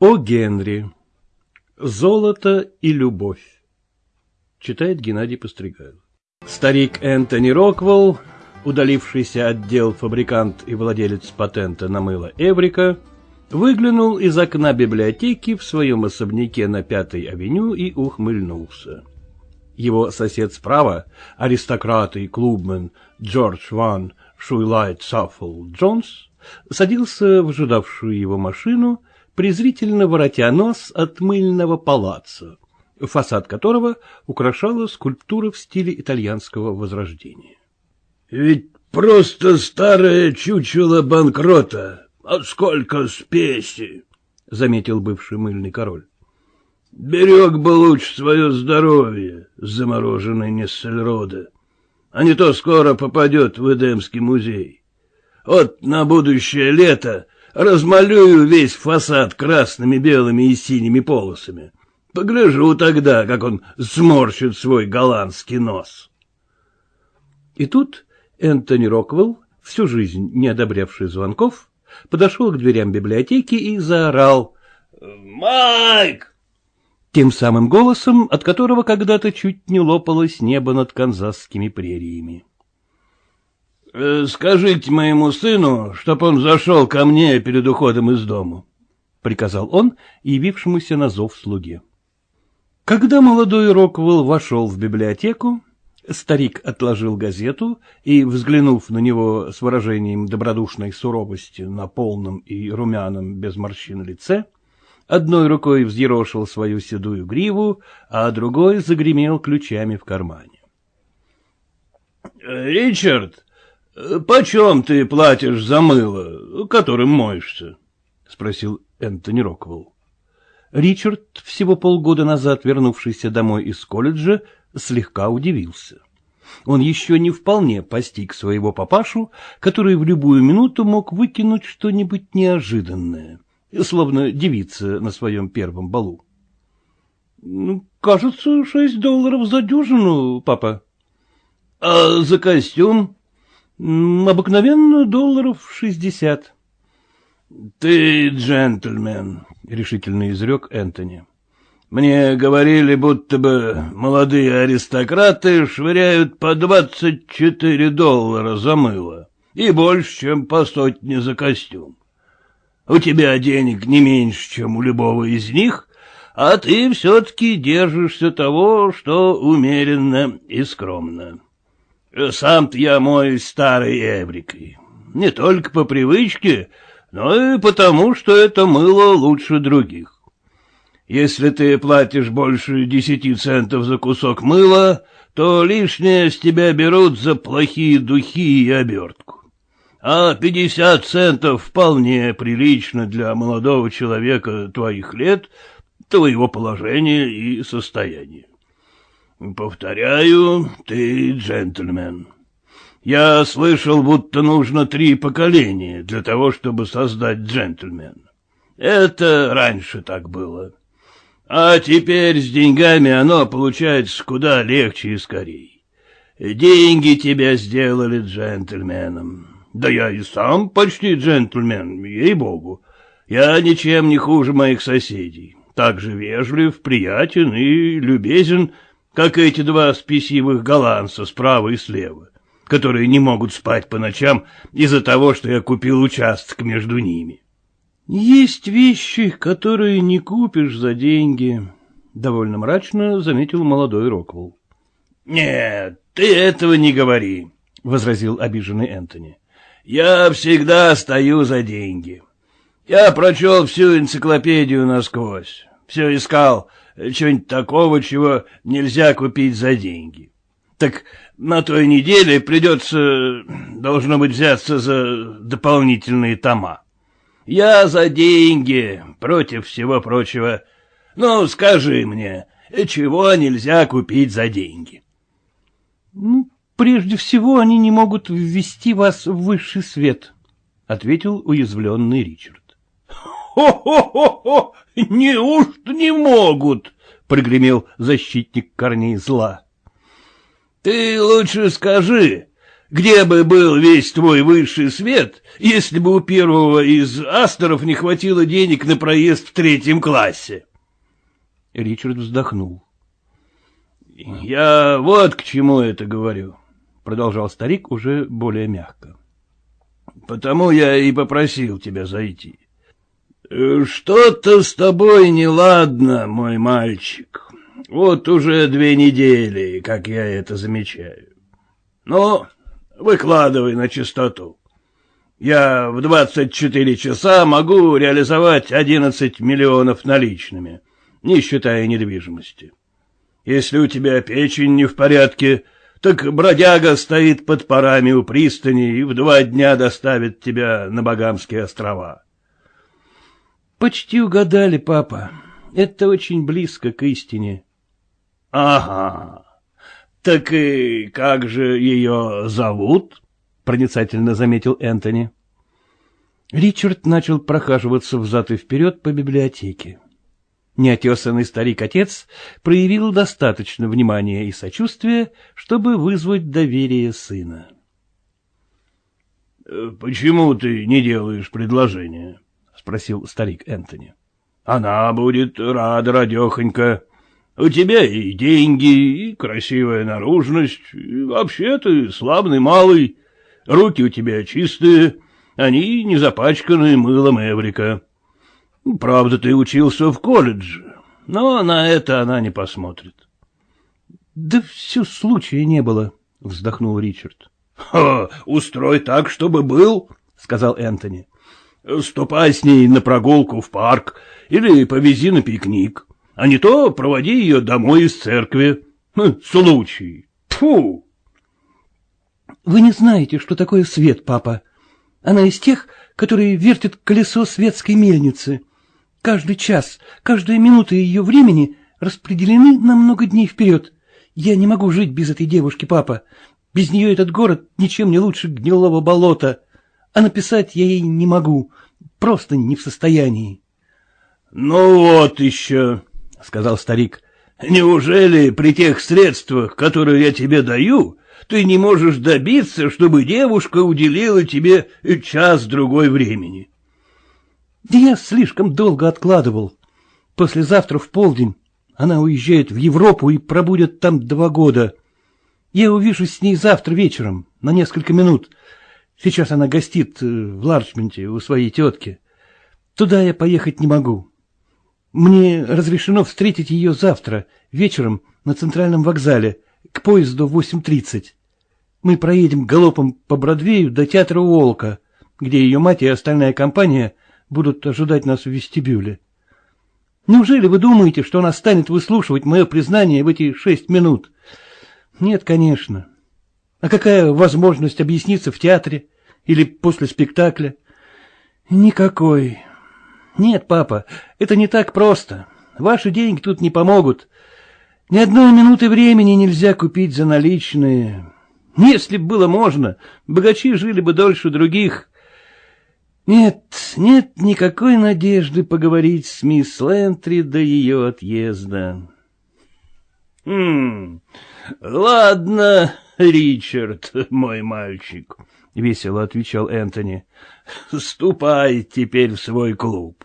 О Генри. Золото и любовь. Читает Геннадий Постригайлов. Старик Энтони Роквелл, удалившийся от дел фабрикант и владелец патента на мыло Эврика, выглянул из окна библиотеки в своем особняке на Пятой авеню и ухмыльнулся. Его сосед справа, аристократ и клубмен Джордж Ван Шуйлайт Саффл Джонс, садился в ожидавшую его машину презрительно воротя нос от мыльного палаца, фасад которого украшала скульптура в стиле итальянского возрождения. — Ведь просто старое чучело банкрота, а сколько спеси! — заметил бывший мыльный король. — Берег бы лучше свое здоровье, замороженный Нессельрода, а не то скоро попадет в Эдемский музей. Вот на будущее лето размалюю весь фасад красными, белыми и синими полосами. Погляжу тогда, как он сморщит свой голландский нос. И тут Энтони Роквелл, всю жизнь не одобрявший звонков, подошел к дверям библиотеки и заорал «Майк!» тем самым голосом, от которого когда-то чуть не лопалось небо над канзасскими прериями. Э, — Скажите моему сыну, чтоб он зашел ко мне перед уходом из дому, — приказал он явившемуся на зов слуге. Когда молодой Роквелл вошел в библиотеку, старик отложил газету и, взглянув на него с выражением добродушной суровости на полном и румяном без морщин лице, одной рукой взъерошил свою седую гриву, а другой загремел ключами в кармане. — Ричард, — Почем ты платишь за мыло, которым моешься? — спросил Энтони Роквелл. Ричард, всего полгода назад вернувшийся домой из колледжа, слегка удивился. Он еще не вполне постиг своего папашу, который в любую минуту мог выкинуть что-нибудь неожиданное, словно девица на своем первом балу. «Ну, — Кажется, шесть долларов за дюжину, папа. — А за костюм? Обыкновенно долларов шестьдесят. — Ты джентльмен, — решительно изрек Энтони. — Мне говорили, будто бы молодые аристократы швыряют по двадцать четыре доллара за мыло и больше, чем по сотне за костюм. У тебя денег не меньше, чем у любого из них, а ты все-таки держишься того, что умеренно и скромно. Сам-то я мой старый эврикой. Не только по привычке, но и потому, что это мыло лучше других. Если ты платишь больше десяти центов за кусок мыла, то лишнее с тебя берут за плохие духи и обертку. А пятьдесят центов вполне прилично для молодого человека твоих лет, твоего положения и состояния. Повторяю, ты джентльмен. Я слышал, будто нужно три поколения для того, чтобы создать джентльмена. Это раньше так было. А теперь с деньгами оно получается куда легче и скорей. Деньги тебя сделали джентльменом. Да я и сам почти джентльмен, ей-богу. Я ничем не хуже моих соседей. Так же вежлив, приятен и любезен, как эти два спесивых голландца справа и слева, которые не могут спать по ночам из-за того, что я купил участок между ними. — Есть вещи, которые не купишь за деньги, — довольно мрачно заметил молодой Роквелл. — Нет, ты этого не говори, — возразил обиженный Энтони. — Я всегда стою за деньги. Я прочел всю энциклопедию насквозь, все искал, чего-нибудь такого, чего нельзя купить за деньги. Так на той неделе придется, должно быть, взяться за дополнительные тома. Я за деньги, против всего прочего. Ну, скажи мне, чего нельзя купить за деньги? Ну, прежде всего, они не могут ввести вас в высший свет, — ответил уязвленный Ричард. «Хо-хо-хо! Неужто не могут?» — прогремел защитник корней зла. «Ты лучше скажи, где бы был весь твой высший свет, если бы у первого из астеров не хватило денег на проезд в третьем классе? Ричард вздохнул. — Я вот к чему это говорю, — продолжал старик уже более мягко. — Потому я и попросил тебя зайти. — Что-то с тобой неладно, мой мальчик. Вот уже две недели, как я это замечаю. Но Выкладывай на чистоту. Я в двадцать четыре часа могу реализовать одиннадцать миллионов наличными, не считая недвижимости. Если у тебя печень не в порядке, так бродяга стоит под парами у пристани и в два дня доставит тебя на Багамские острова. — Почти угадали, папа. Это очень близко к истине. — Ага. Так и как же ее зовут? — проницательно заметил Энтони. Ричард начал прохаживаться взад и вперед по библиотеке. Неотесанный старик-отец проявил достаточно внимания и сочувствия, чтобы вызвать доверие сына. «Э, — Почему ты не делаешь предложение? — спросил старик Энтони. — Она будет рада, радехонька. У тебя и деньги, и красивая наружность, и вообще ты славный малый, руки у тебя чистые, они не запачканы мылом Эврика. Правда, ты учился в колледже, но на это она не посмотрит. — Да все случая не было, — вздохнул Ричард. — Устрой так, чтобы был, — сказал Энтони. — Ступай с ней на прогулку в парк или повези на пикник а не то проводи ее домой из церкви. Хм, случай. Фу! Вы не знаете, что такое свет, папа. Она из тех, которые вертят колесо светской мельницы. Каждый час, каждая минута ее времени распределены на много дней вперед. Я не могу жить без этой девушки, папа. Без нее этот город ничем не лучше гнилого болота. А написать я ей не могу, просто не в состоянии. — Ну вот еще, — сказал старик. — Неужели при тех средствах, которые я тебе даю, ты не можешь добиться, чтобы девушка уделила тебе час-другой времени? — Да я слишком долго откладывал. Послезавтра в полдень она уезжает в Европу и пробудет там два года. Я увижусь с ней завтра вечером, на несколько минут. Сейчас она гостит э, в Ларчменте у своей тетки. Туда я поехать не могу. Мне разрешено встретить ее завтра, вечером, на центральном вокзале, к поезду 8.30. Мы проедем галопом по Бродвею до театра Уолка, где ее мать и остальная компания будут ожидать нас в вестибюле. Неужели вы думаете, что она станет выслушивать мое признание в эти шесть минут? Нет, конечно. А какая возможность объясниться в театре или после спектакля? Никакой. Нет, папа, это не так просто. Ваши деньги тут не помогут. Ни одной минуты времени нельзя купить за наличные. Если бы было можно, богачи жили бы дольше других. Нет, нет никакой надежды поговорить с мисс Лентри до ее отъезда. — Хм, ладно, Ричард, мой мальчик, — весело отвечал Энтони. — Ступай теперь в свой клуб.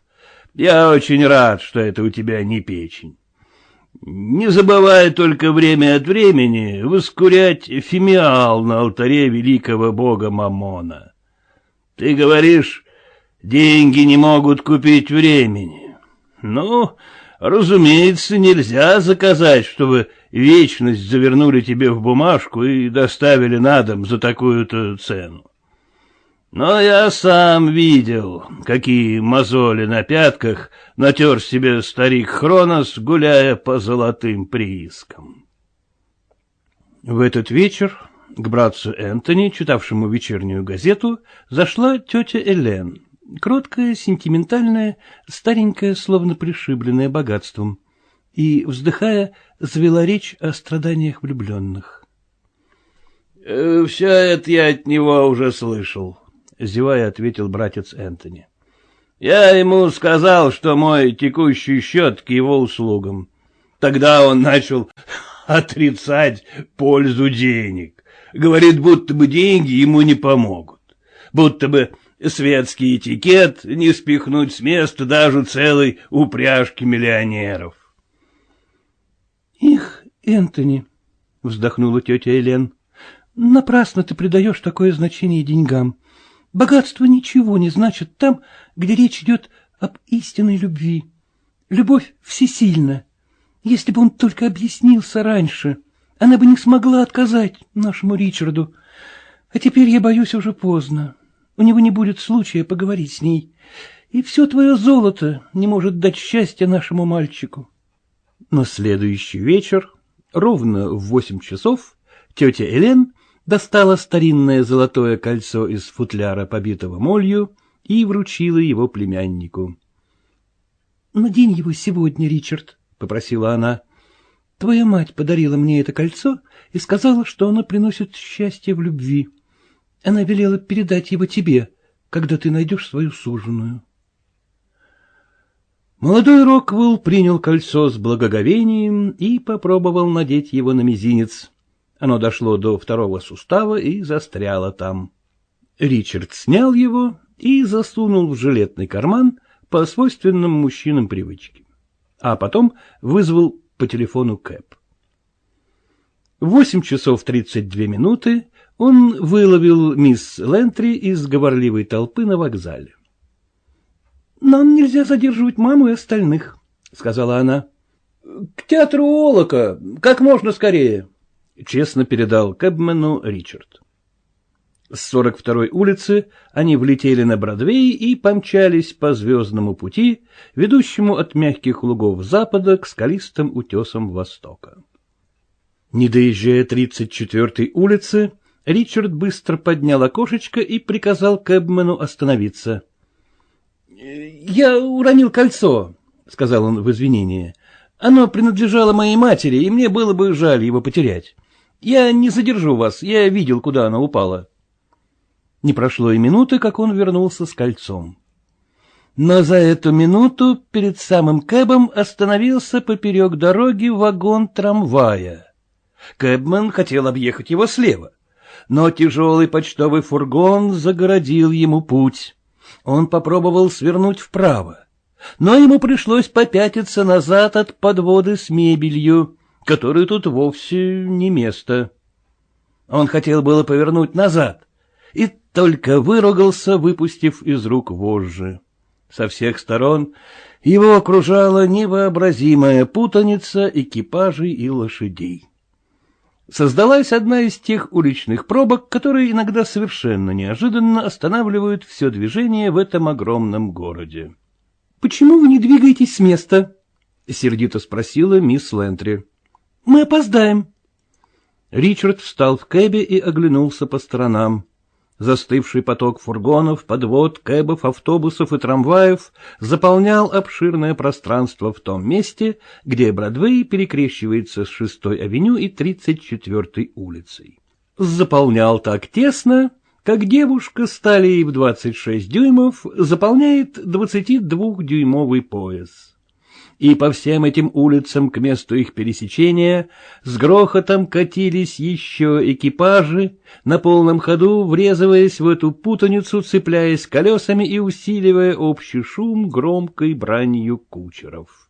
Я очень рад, что это у тебя не печень. Не забывай только время от времени воскурять фимиал на алтаре великого бога Мамона. Ты говоришь, деньги не могут купить времени. Ну, разумеется, нельзя заказать, чтобы вечность завернули тебе в бумажку и доставили на дом за такую-то цену. Но я сам видел, какие мозоли на пятках натер себе старик Хронос, гуляя по золотым приискам. В этот вечер к братцу Энтони, читавшему вечернюю газету, зашла тетя Элен, кроткая, сентиментальная, старенькая, словно пришибленная богатством, и, вздыхая, завела речь о страданиях влюбленных. «Э, — Все это я от него уже слышал, — зевая ответил братец Энтони. — Я ему сказал, что мой текущий счет к его услугам. Тогда он начал отрицать пользу денег. Говорит, будто бы деньги ему не помогут. Будто бы светский этикет не спихнуть с места даже целой упряжки миллионеров. — Энтони, — вздохнула тетя Элен, — напрасно ты придаешь такое значение деньгам. Богатство ничего не значит там, где речь идет об истинной любви. Любовь всесильна. Если бы он только объяснился раньше, она бы не смогла отказать нашему Ричарду. А теперь, я боюсь, уже поздно. У него не будет случая поговорить с ней. И все твое золото не может дать счастья нашему мальчику. На следующий вечер, ровно в восемь часов, тетя Элен достала старинное золотое кольцо из футляра, побитого молью, и вручила его племяннику. — Надень его сегодня, Ричард, — попросила она. — Твоя мать подарила мне это кольцо и сказала, что оно приносит счастье в любви. Она велела передать его тебе, когда ты найдешь свою суженую. Молодой Роквелл принял кольцо с благоговением и попробовал надеть его на мизинец. Оно дошло до второго сустава и застряло там. Ричард снял его и засунул в жилетный карман по свойственным мужчинам привычке, а потом вызвал по телефону Кэп. В восемь часов тридцать две минуты он выловил мисс Лентри из говорливой толпы на вокзале. — Нам нельзя задерживать маму и остальных, — сказала она. — К театру Олока, как можно скорее, — честно передал Кэбмену Ричард. С 42-й улицы они влетели на Бродвей и помчались по звездному пути, ведущему от мягких лугов запада к скалистым утесам востока. Не доезжая 34-й улицы, Ричард быстро поднял окошечко и приказал Кэбмену остановиться. — Я уронил кольцо, — сказал он в извинение. — Оно принадлежало моей матери, и мне было бы жаль его потерять. Я не задержу вас, я видел, куда оно упало. — не прошло и минуты, как он вернулся с кольцом. Но за эту минуту перед самым Кэбом остановился поперек дороги вагон трамвая. Кэбмен хотел объехать его слева, но тяжелый почтовый фургон загородил ему путь. Он попробовал свернуть вправо, но ему пришлось попятиться назад от подводы с мебелью, которой тут вовсе не место. Он хотел было повернуть назад, и только выругался, выпустив из рук вожжи. Со всех сторон его окружала невообразимая путаница экипажей и лошадей. Создалась одна из тех уличных пробок, которые иногда совершенно неожиданно останавливают все движение в этом огромном городе. — Почему вы не двигаетесь с места? — сердито спросила мисс Лентри. — Мы опоздаем. Ричард встал в кэбе и оглянулся по сторонам. Застывший поток фургонов, подвод, кэбов, автобусов и трамваев заполнял обширное пространство в том месте, где Бродвей перекрещивается с шестой авеню и тридцать четвертой улицей. Заполнял так тесно, как девушка с талией в двадцать шесть дюймов заполняет двадцатидвухдюймовый пояс и по всем этим улицам к месту их пересечения с грохотом катились еще экипажи, на полном ходу врезываясь в эту путаницу, цепляясь колесами и усиливая общий шум громкой бранью кучеров.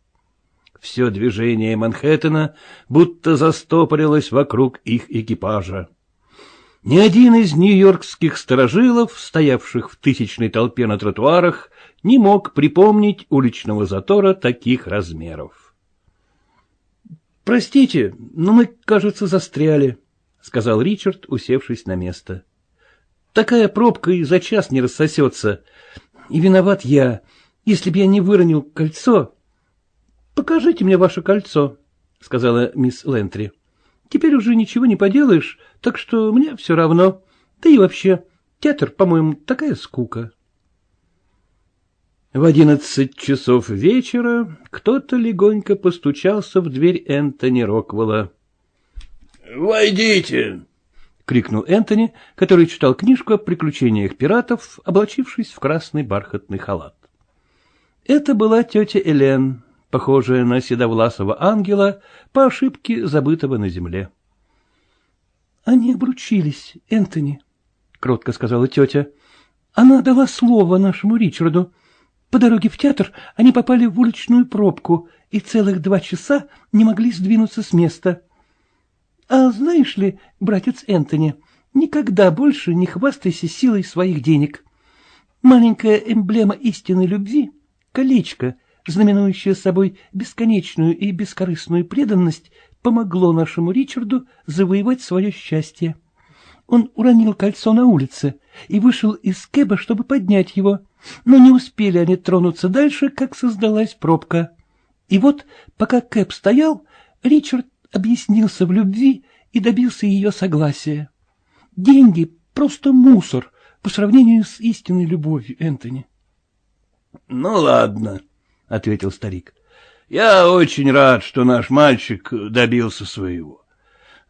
Все движение Манхэттена будто застопорилось вокруг их экипажа. Ни один из нью-йоркских сторожилов, стоявших в тысячной толпе на тротуарах, не мог припомнить уличного затора таких размеров. — Простите, но мы, кажется, застряли, — сказал Ричард, усевшись на место. — Такая пробка и за час не рассосется. И виноват я. Если б я не выронил кольцо... — Покажите мне ваше кольцо, — сказала мисс Лентри. — Теперь уже ничего не поделаешь, так что мне все равно. Да и вообще, театр, по-моему, такая скука. В одиннадцать часов вечера кто-то легонько постучался в дверь Энтони Роквелла. — Войдите! — крикнул Энтони, который читал книжку о приключениях пиратов, облачившись в красный бархатный халат. Это была тетя Элен, похожая на седовласого ангела, по ошибке забытого на земле. — Они обручились, Энтони, — кротко сказала тетя. — Она дала слово нашему Ричарду. По дороге в театр они попали в уличную пробку и целых два часа не могли сдвинуться с места. А знаешь ли, братец Энтони, никогда больше не хвастайся силой своих денег. Маленькая эмблема истинной любви — колечко, знаменующее собой бесконечную и бескорыстную преданность, помогло нашему Ричарду завоевать свое счастье. Он уронил кольцо на улице и вышел из кэба, чтобы поднять его, но не успели они тронуться дальше, как создалась пробка. И вот, пока кэб стоял, Ричард объяснился в любви и добился ее согласия. Деньги — просто мусор по сравнению с истинной любовью, Энтони. — Ну, ладно, — ответил старик. — Я очень рад, что наш мальчик добился своего.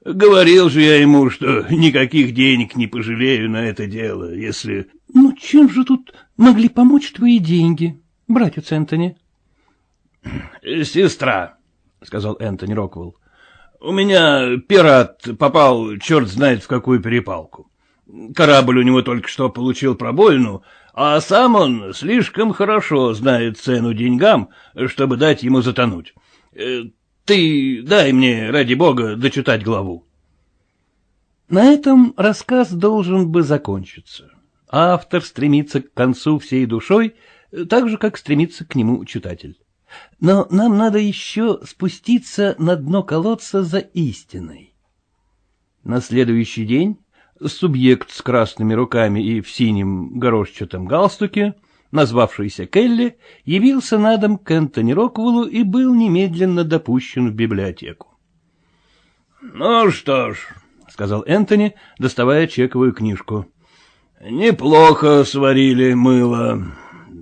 Говорил же я ему, что никаких денег не пожалею на это дело, если... — Ну, чем же тут могли помочь твои деньги, братец Энтони? — Сестра, — сказал Энтони Роквелл. — У меня пират попал черт знает в какую перепалку. Корабль у него только что получил пробоину, а сам он слишком хорошо знает цену деньгам, чтобы дать ему затонуть. Э, ты дай мне, ради бога, дочитать главу. На этом рассказ должен бы закончиться. Автор стремится к концу всей душой, так же, как стремится к нему читатель. Но нам надо еще спуститься на дно колодца за истиной. На следующий день субъект с красными руками и в синем горошчатом галстуке назвавшийся Келли, явился на дом к Энтони Роквеллу и был немедленно допущен в библиотеку. — Ну что ж, — сказал Энтони, доставая чековую книжку, — неплохо сварили мыло.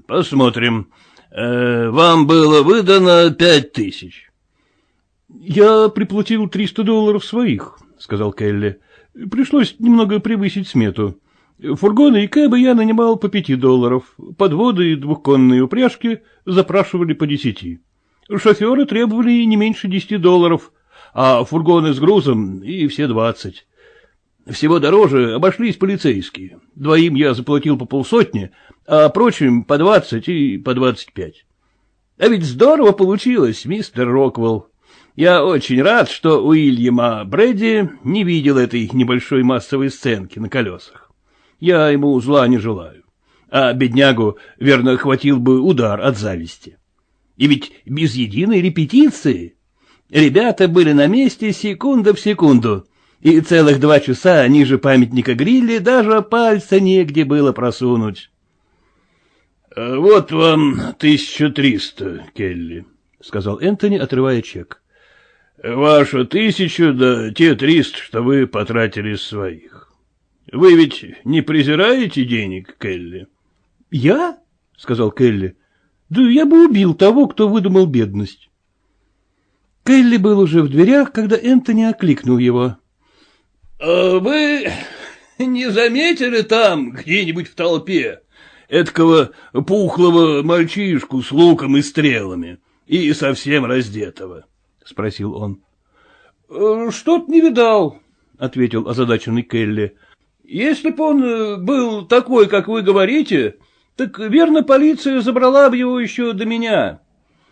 Посмотрим. Э, вам было выдано пять тысяч. — Я приплатил триста долларов своих, — сказал Келли. — Пришлось немного превысить смету. Фургоны и кэбы я нанимал по пяти долларов, подводы и двухконные упряжки запрашивали по десяти. Шоферы требовали не меньше десяти долларов, а фургоны с грузом и все двадцать. Всего дороже обошлись полицейские. Двоим я заплатил по полсотни, а прочим по двадцать и по двадцать пять. А ведь здорово получилось, мистер Роквелл. Я очень рад, что Уильяма Брэди не видел этой небольшой массовой сценки на колесах. Я ему зла не желаю. А беднягу, верно, хватил бы удар от зависти. И ведь без единой репетиции. Ребята были на месте секунда в секунду, и целых два часа ниже памятника грилли даже пальца негде было просунуть. — Вот вам тысяча триста, Келли, — сказал Энтони, отрывая чек. — Ваша тысяча, да те триста, что вы потратили своих. Вы ведь не презираете денег, Келли? — Я? — сказал Келли. — Да я бы убил того, кто выдумал бедность. Келли был уже в дверях, когда Энтони окликнул его. «А — Вы не заметили там, где-нибудь в толпе, эткого пухлого мальчишку с луком и стрелами и совсем раздетого? — спросил он. «Э, — Что-то не видал, — ответил озадаченный Келли. Если б он э, был такой, как вы говорите, так, верно, полиция забрала бы его еще до меня.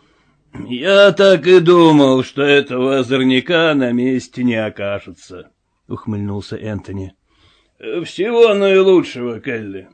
— Я так и думал, что этого озорняка на месте не окажется, — ухмыльнулся Энтони. — Всего наилучшего, Келли.